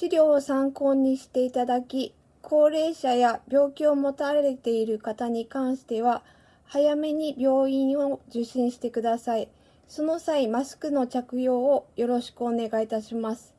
資料を参考にしていただき、高齢者や病気を持たれている方に関しては、早めに病院を受診してください。その際、マスクの着用をよろしくお願いいたします。